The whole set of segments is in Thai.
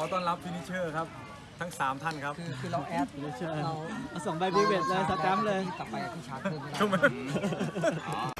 อต้อนรับฟินิชเชอร์ครับ ทั้ง 3 ท่านครับ คือคือเราแอดเชิญเราเอาส่งใบบีเวทเลยสแตมป์เลย กลับไปที่ชาร์จเพิ่มไม่ได้ทำไมตัว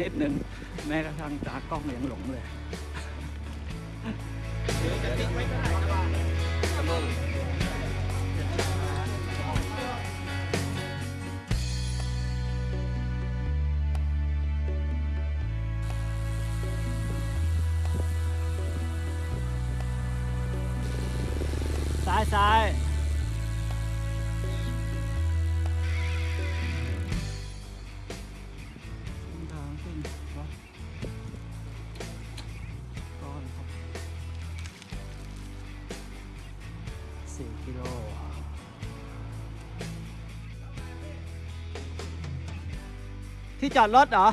นิดนึงแม้กระทั่งตากล้องยังหลงเลยซ้ายซ้าย จอดรถเหรอ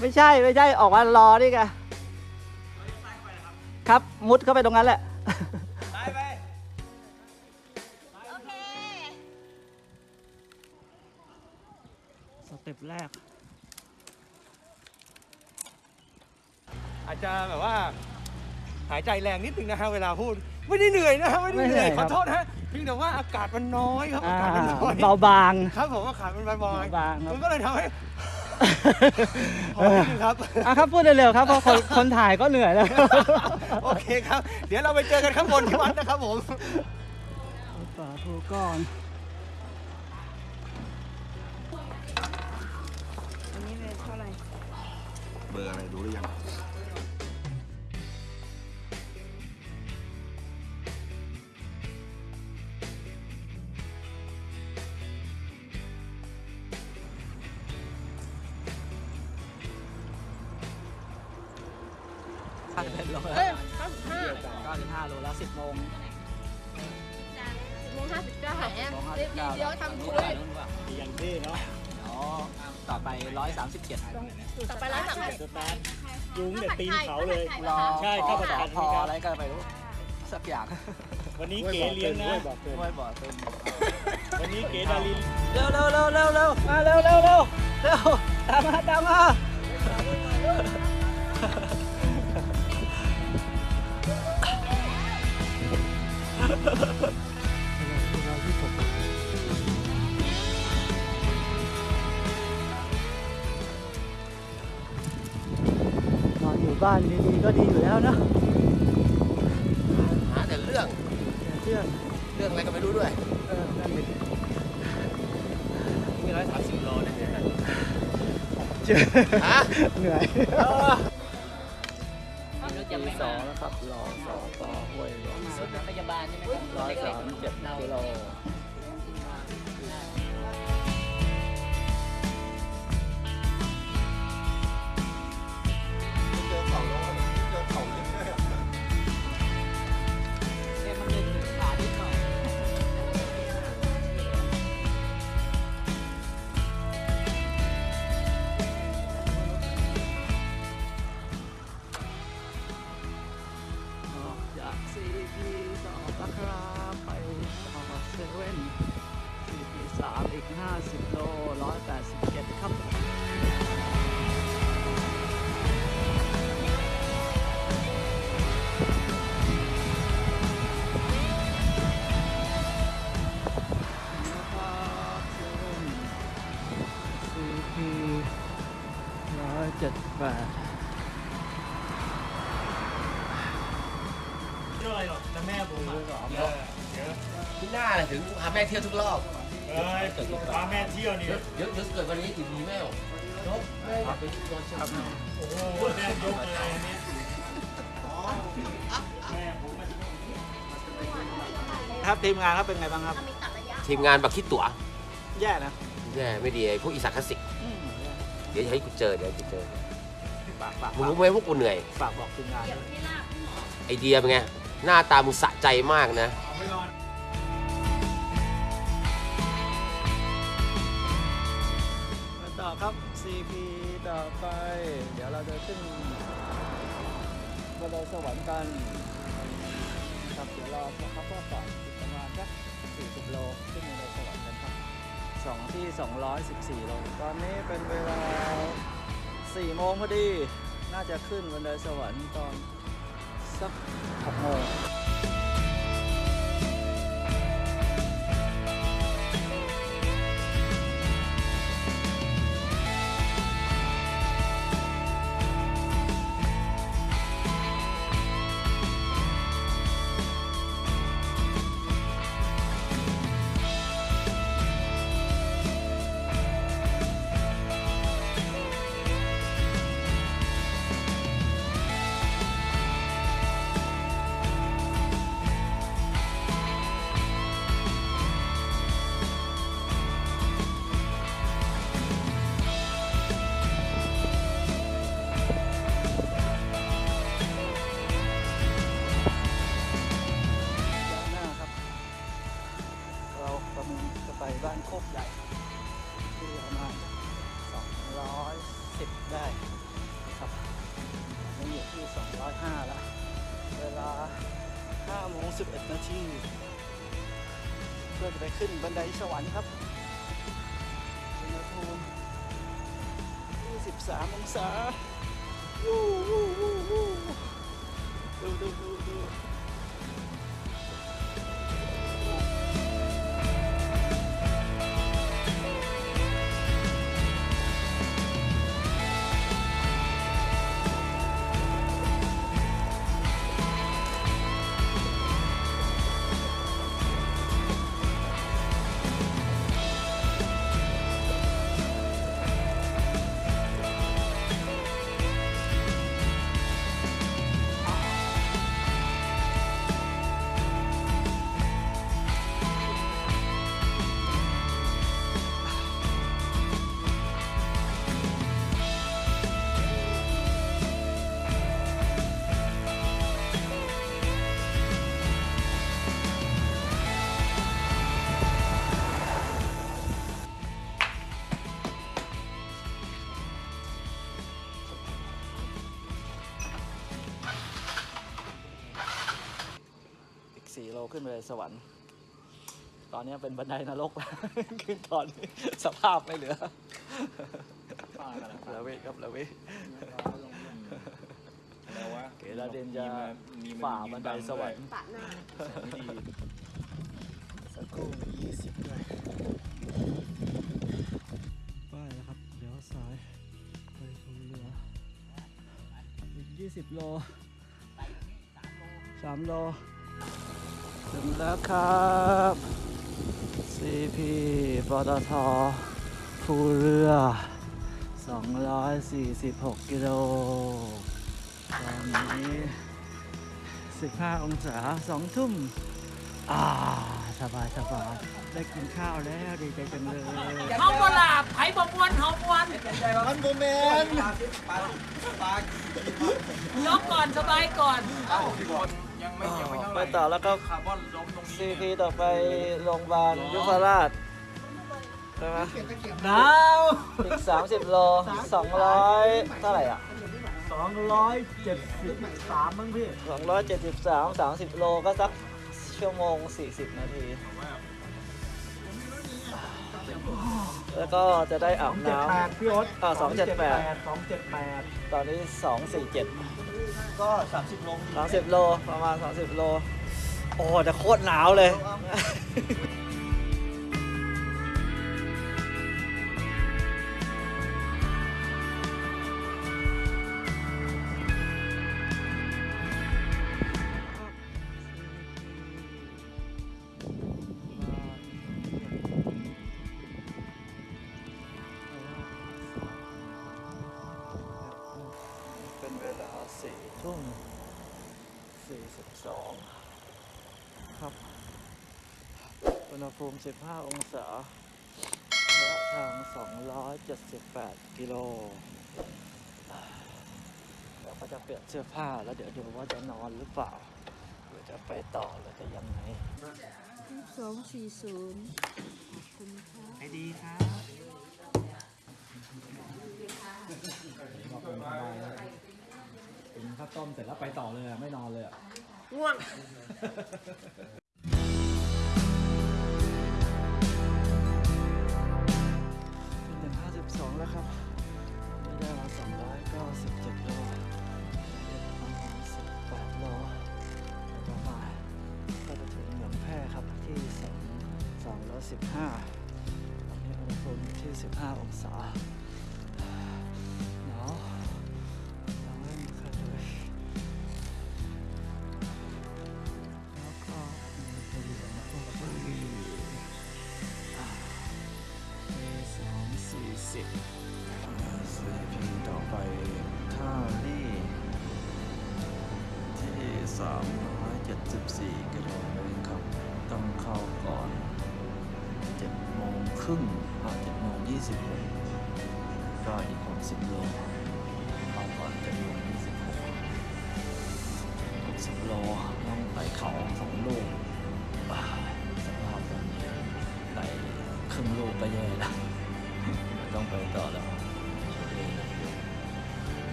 ไม่ใช่ไม่ใช่ออกมารอนี่ไงครับมุดเข้าไปตรงนั้นแหละโอเคสเต็ปแรก อาจจะแบบว่า หายใจแรงนิดนึงนะฮะเวลาพูด ไม่ได้เหนื่อยนะฮะไม่ได้เหนื่อยไม่เหนื่อยคขรัอบโทษนะฮะเพียงแต่ว่าอากาศมันน้อยครับอ่าอากาศมันน้อยเบาบาง ครับผมอากาศมันเบาเบาบางครับ มันก็เลยทำให้พอนิดนึงครับ อะครับพูดเร็วๆครับเพราะคนคนถ่ายก็เหนื่อยแล้ว โอเคครับ เดี๋ยวเราไปเจอกันข้างบนที่วัดนะครับผม สาธุก่อนอันนี้เลยเท่าไหร่เบอร์อะไรรู้หรือยัง โลละสิบโมงสิบโมงห้าสิบเก้าแอมสองห้าเดี๋สิยวบเก้าเดี๋ยวทำคุยอย่างที่เนาะเดี๋ยวต่อไปร้อยสามสิบเจ็ดต่อไปร้านสั่งยุงเดี๋ยวตีนเขาเลยรอใช่เข้าประกันพออะไรก็ไม่รู้สักอย่าง วันนี้เก๋เลี้ยงนะห้วยบ่อตึงวันนี้เก๋ดารินเร็วเร็วเร็วเร็วเร็วมาเร็วเร็วเร็วเร็วตามมาตามมา อนอนอยู่บ้านดีๆก็ดีอยู่แล้วนะหาแต่เรื่องเชื่อเรื่องอะไรก็ไม่รู้ด้วยเออนั่นดิมีร้อยสามสิบโลนะเจอฮะเหนื่อย จะตีไม่สอมางแล้วครับรอสอต่อห้วยหลวงรถพยาบาลใช่ไหมครับร้อยสามเจ็ดกิโล อยเจ็ดแปดเรื่องอะไรหรอกแต่แม่ผมอะเยอะเยอะที่หน้าเลยถึงพาแม่เที่ยวทุกรอบเอ้ยพาแม่เที่ยวนี่เยอะเยอะเยอะเกิดวันนี้กี่ดีแม่จบแม่ไปโดนเชือกโอ้โหแม่ยกเลยอันนี้แม่ผมมาครับทีมงานครับเป็นไงบ้างครับ ทีมงานบักคิดตั๋วแย่นะ แย่ไม่ดีไอ้พวกอีสานคลาสสิกอืมเดี๋ยวจะให้กูเจอเดี๋ยวกูเจอ ฝากฝากมึงรู้ไหมพวกกูเหนื่อย ฝากบอกทีมงานด้วย ไอเดียเป็นไง หน้าตามึงสะใจมากนะ มาต่อครับ CP ต่อไป เดี๋ยวเราจะขึ้นบันไดสวรรค์กันครับเดี๋ยวรอสักพักก็ต่ออีกประมาณสัก40 โลขึ้นบันไดสวรรค์กันครับสองที่ 214 โล ตอนนี้เป็นเวลา4โมงพอดี น่าจะขึ้นบันไดสวรรค์ตอนสัก6โมง ลา5โมง11 นาทีเพื่อจะไปขึ้นบันไดสวรรค์ครับอุณหภูมิ23องศาวูวูวูวูดูดูดูดู ไปสวรรค์ ตอนนี้เป็นบันไดนรกแล้วขึ้นตอนนี้สภาพไม่เหลือละเวครับละเวแล้ววะเกดาเดนจะมีมันฝ่าบันไดสวรรค์ปะหน้าไม่ดีสักครู่มี20ด้วยป้ายนะครับเดี๋ยวซ้ายไปภูเรืออีก20โล3โล ถึงแล้วครับ CP ปตทภูเรือ 246 กิโล ตอนนี้ 15 องศา 2 ทุ่ม อ่า สบายสบายได้กินข้าวแล้วดีใจจังเลยเฮาบลาไผบ่มวนเฮาม่วนมันโมเมนยกก่อนสบายก่อน ไปต่อแล้วก็ คาร์บอนล้มตรงนี้ซีพีต่อไปโรงพยาบาลยุพราชใช่ไหมหนาวอีก 30 โล 200 เท่าไหร่อะ สองร้อยเจ็ดสิบสามมั้งพี่273 30 โลก็สักชั่วโมง 40 นาทีแล้วก็จะได้อาบเจ็ดน้แปดพี่โอ๊ตอ่า278 สองเจ็ดแปดำตอนนี้ 247 ก็ 30โล30 โล ประมาณ 30 โล โอ้แต่โคตรหนาวเลย ณหภูมิ 15 องศาระยะทาง 278 กิโลเดี๋ยวก็จะเปลี่ยนเสื้อผ้าแล้วเดี๋ยวดูว่าจะนอนหรือเปล่า หรือจะไปต่อหรือจะยังไงสองสี่ศูนย์ไอดีครับกินข้าวต้มเสร็จแล้วไปต่อเลยอะไม่นอนเลยอะเป็น 15องศา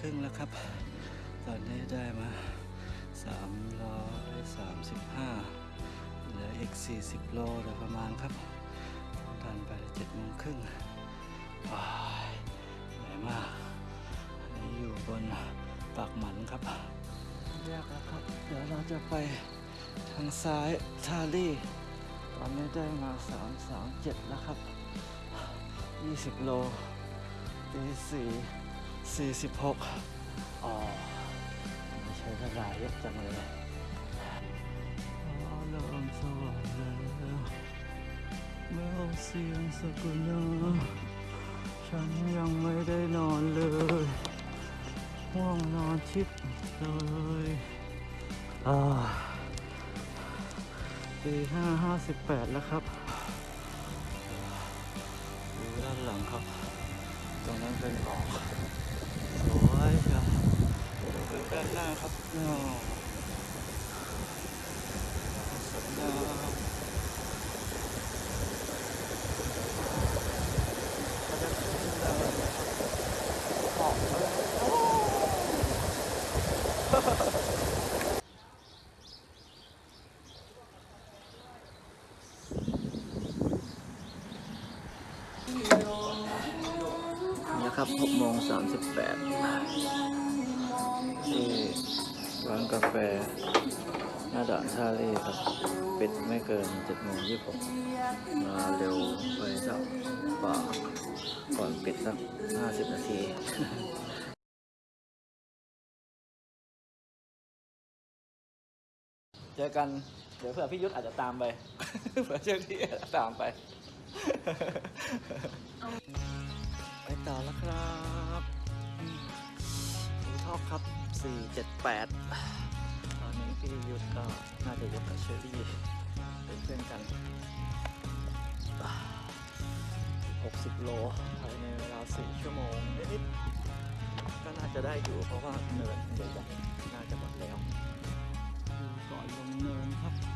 ครึ่งแล้วครับ ตอนนี้ได้มาสามร้อยสามสิบห้าเหลืออีกสี่สิบโลโดยประมาณครับทันไปเจ็ดโมงครึ่งว้ายเหนื่อยมากอันนี้อยู่บนปากหมันครับแยกแล้วครับ เดี๋ยวเราจะไปทางซ้ายทาลี่ ตอนนี้ได้มา 3 3 7 แล้วครับ 20 โลตี4 46อ๋อไม่ใช่เวลาเยอะจังเลยอ๋อเริ่มสว่างแล้วเมื่อเสียงสกุลาฉันยังไม่ได้นอนเลยห่วงนอนชิบเลยอ่าตีห้าห้าสิบแปดแล้วครับดูด้านหลังครับ ตรงนั้นเป็นออกสวยครับ ด้านหน้าครับอ้าวสวยงามบรรยากาศหอมเลยโอ้นะครับ6โมง38 ที่ร้านกาแฟ หน้าด่านท่าเรือครับปิดไม่เกิน7โมง26มาเร็วไปสักกว่าก่อนปิดสัก 50 นาทีเจอกันเดี๋ยวเผื่อพี่ยุทธอาจจะตามไป เผื่อเจ้าที่อาจจะตามไป ไปต่อแล้วครับดูทอกครับ 478ตอนนี้พี่ยุทธก็น่าจะยกกับเชอรี่เป็นเพื่อนกัน60โลภายในเวลา4ชั่วโมงนิดๆก็น่าจะได้อยู่เพราะว่าเนินใหญ่ๆน่าจะหมดแล้วก่อนลงเนินครับ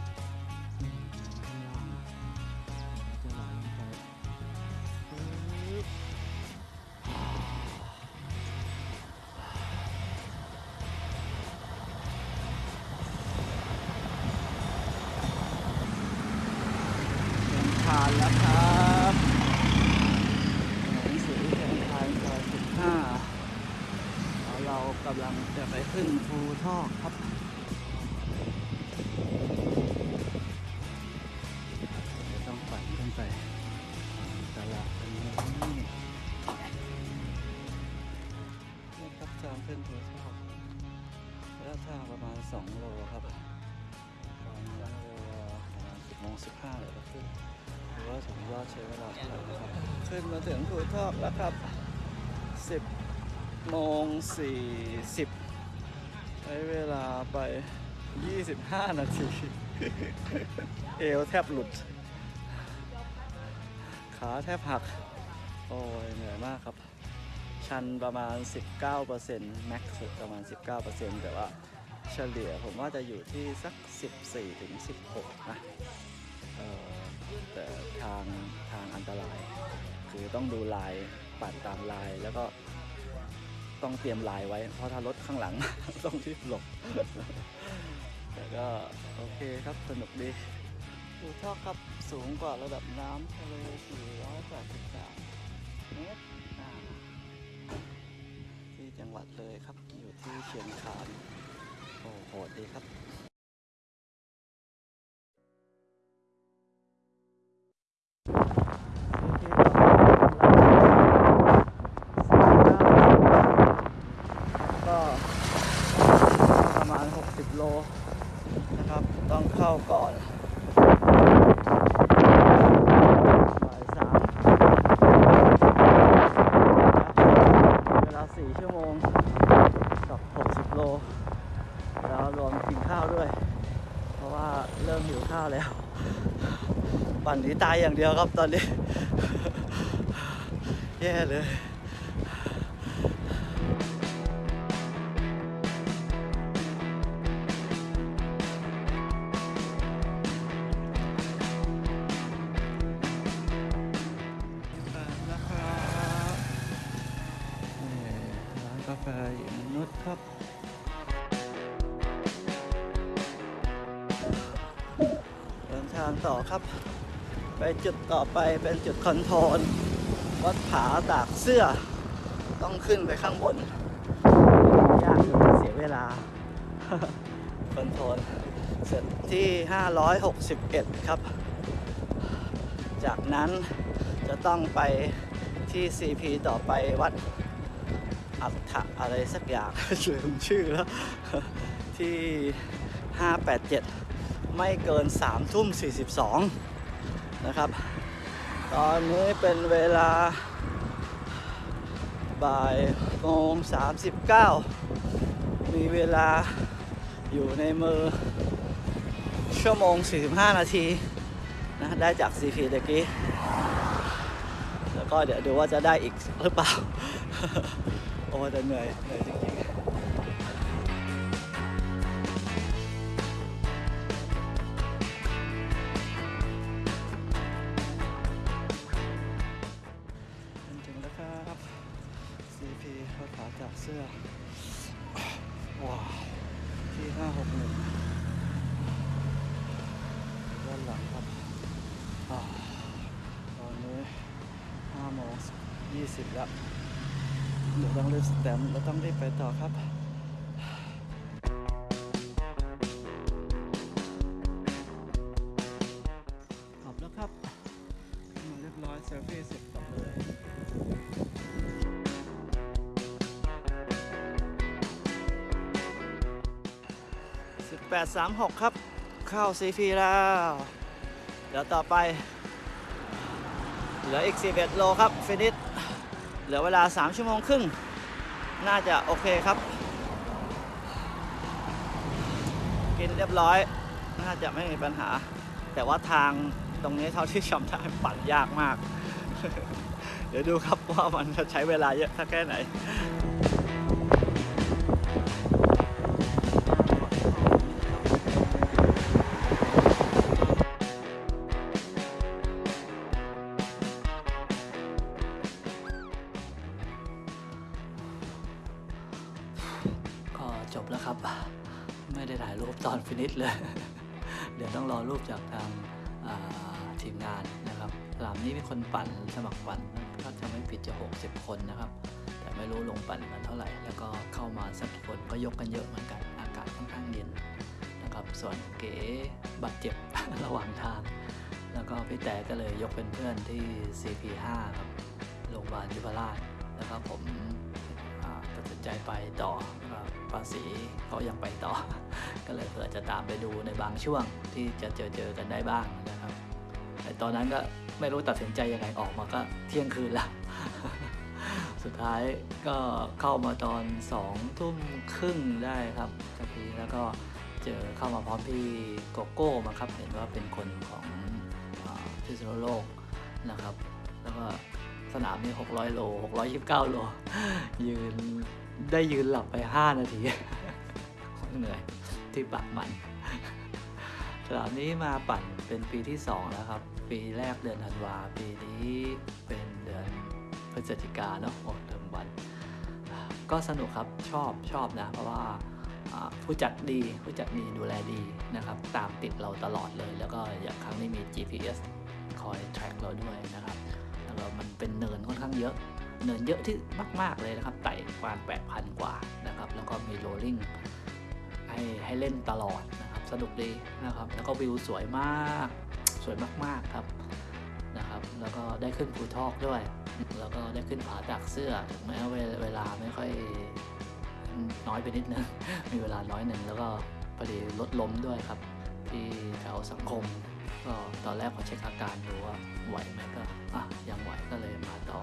นี้นี่ครับทางขึ้นภูทอกระยะทางประมาณ 2 โลครับตอนนี้เวลาประมาณ10โมง15เลยก็ขึ้นหรือว่าถึงยอดใช้เวลาเท่าไหร่นะครับ ขึ้นมาถึงภูทอกแล้วครับ 10โมง40ใช้เวลาไป 25 นาที เอวแทบหลุดขาแทบหัก โอ้ยเหนื่อยมากครับ ชันประมาณ 19%แม็กซ์สุดประมาณ 19%แต่ว่าเฉลี่ยผมว่าจะอยู่ที่สัก 14ถึง16 นะเอ่อแต่ทางทางอันตราย คือต้องดูลายปั่นตามลายแล้วก็ต้องเตรียมลายไว้ เพราะถ้ารถข้างหลัง ต้องรีบหลบแต่ก็โอเคครับสนุกดีดูท่อครับสูงกว่าระดับน้ำทะเล483 เมตรที่จังหวัดเลยครับ อยู่ที่เชียงคานโอ้โหดีครับก็ประมาณ 60 โลนะครับ ต้องเข้าก่อนบ่ายสามเวลา 4 ชั่วโมงกับ 60 โล แล้วรวมกินข้าวด้วย เพราะว่าเริ่มหิวข้าวแล้ว ปั่นหนี ตายอย่างเดียวครับตอนนี้ แย่เลยนะครับร้านกาแฟหญิงนุชครับ เดินทางต่อครับ ไปจุดต่อไปเป็นจุด control วัดผาตากเสื้อ ต้องขึ้นไปข้างบน ยากอยู่เสียเวลา control เสร็จที่ 561 ครับ จากนั้นจะต้องไปที่ CP ต่อไปวัดอัฏฐะอะไรสักอย่างลืมชื่อแล้ว ที่ 587 ไม่เกิน3ทุ่ม 42 นะครับ ตอนนี้เป็นเวลาบ่ายโมง39มีเวลาอยู่ในมือ ชั่วโมง 45 นาทีนะได้จาก CP ตะกี้ แล้วก็เดี๋ยวดูว่าจะได้อีกหรือเปล่า โอ้แต่เหนื่อยเหนื่อยจริง เดี๋ยวต้องรีบสแตมป์แล้วต้องรีบไปต่อครับขอบแล้วครับมาเรียบร้อยเซลฟี่เสร็จกลับเลย1836ครับ เข้า CP แล้ว เดี๋ยวต่อไป เหลืออีก 11 โลครับ ฟินิช เหลือเวลา 3 ชั่วโมงครึ่ง น่าจะโอเคครับ กินเรียบร้อย น่าจะไม่มีปัญหา แต่ว่าทางตรงนี้เท่าที่จำได้ปั่นยากมาก เดี๋ยวดูครับว่ามันจะใช้เวลาเยอะสักแค่ไหน ปตอนฟินิชเลย เดี๋ยวต้องรอรูปจากทางทีมงานนะครับสนามนี้มีคนปั่นสมัครปั่นก็จะไม่ผิดจะ 60 คนนะครับ แต่ไม่รู้ลงปั่นกันเท่าไหร่ แล้วก็เข้ามาสักคนก็ยกกันเยอะเหมือนกัน อากาศค่อนข้างเย็นนะครับ ส่วนเก๋บาดเจ็บระหว่างทาง แล้วก็พี่แต่ก็เลยยกเป็นเพื่อนที่ CP5 ครับโรงพยาบาลยุพราชแล้วก็ผม สนใจไปต่อภาษีเขายังไปต่อ ก็เลยเผื่อจะตามไปดูในบางช่วงที่จะเจอเจอกันได้บ้างนะครับแต่ตอนนั้นก็ไม่รู้ตัดสินใจยังไงออกมาก็เที่ยงคืนแล้วสุดท้ายก็เข้ามาตอนสองทุ่มครึ่งได้ครับกะทีแล้วก็เจอเข้ามาพร้อมพี่โกโก้มาครับ เห็นว่าเป็นคนของพิษณุโลกนะครับ แล้วก็สนามนี้600 โล 629 โล ยืน ได้ยืนหลับไป 5 นาทีเหนื่อยที่ปากมันสนามนี้มาปั่นเป็นปีที่ 2 แล้วครับ ปีแรกเดือนธันวา ปีนี้เป็นเดือนพฤศจิกาเนาะโอ้เดิมวัน ก็สนุกครับชอบชอบนะ เพราะว่าอ่าผู้จัดดีผู้จัดดีดูแลดีนะครับ ตามติดเราตลอดเลย แล้วก็อย่างครั้งนี้มี GPS คอย track เราด้วยนะครับ แล้วก็มันเป็นเนินค่อนข้างเยอะ เนินเยอะที่มาก ๆ เลยนะครับ ไต่กว่า8,000 กว่านะครับ แล้วก็มีโรลลิ่งให้ให้เล่นตลอดนะครับ สนุกดีนะครับ แล้วก็วิวสวยมาก สวยมาก ๆ ครับนะครับ แล้วก็ได้ขึ้นภูทอกด้วย แล้วก็ได้ขึ้นผาตากเสื้อถึงแม้เวเวลาไม่ค่อยน้อยไปนิดนึง มีเวลาน้อยหนึ่งแล้วก็พอดีรถล้มด้วยครับ ที่แถวสังคม ก็ตอนแรกพอเช็คอาการดูว่าไหวไหมก็อะยังไหวก็เลยมาต่อ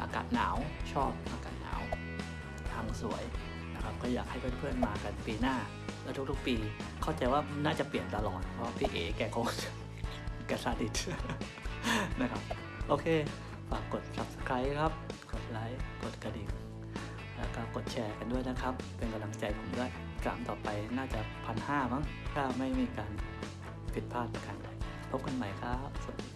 อากาศหนาวชอบอากาศหนาวทางสวยนะครับก็อยากให้เพื่อนๆมากันปีหน้า แล้วทุกๆปีเข้าใจว่าน่าจะเปลี่ยนตลอด เพราะพี่เอ๋แกคงแกซาดิสนะครับ โอเค ฝากกด subscribe ครับ กดไลค์กดกระดิ่งแล้วก็กดแชร์กันด้วยนะครับ เป็นกำลังใจผมด้วยกลางต่อไปน่าจะพันห้ามั้งถ้าไม่มีการผิดพลาดประการใดพบกันใหม่ครับ สวัสดีครับ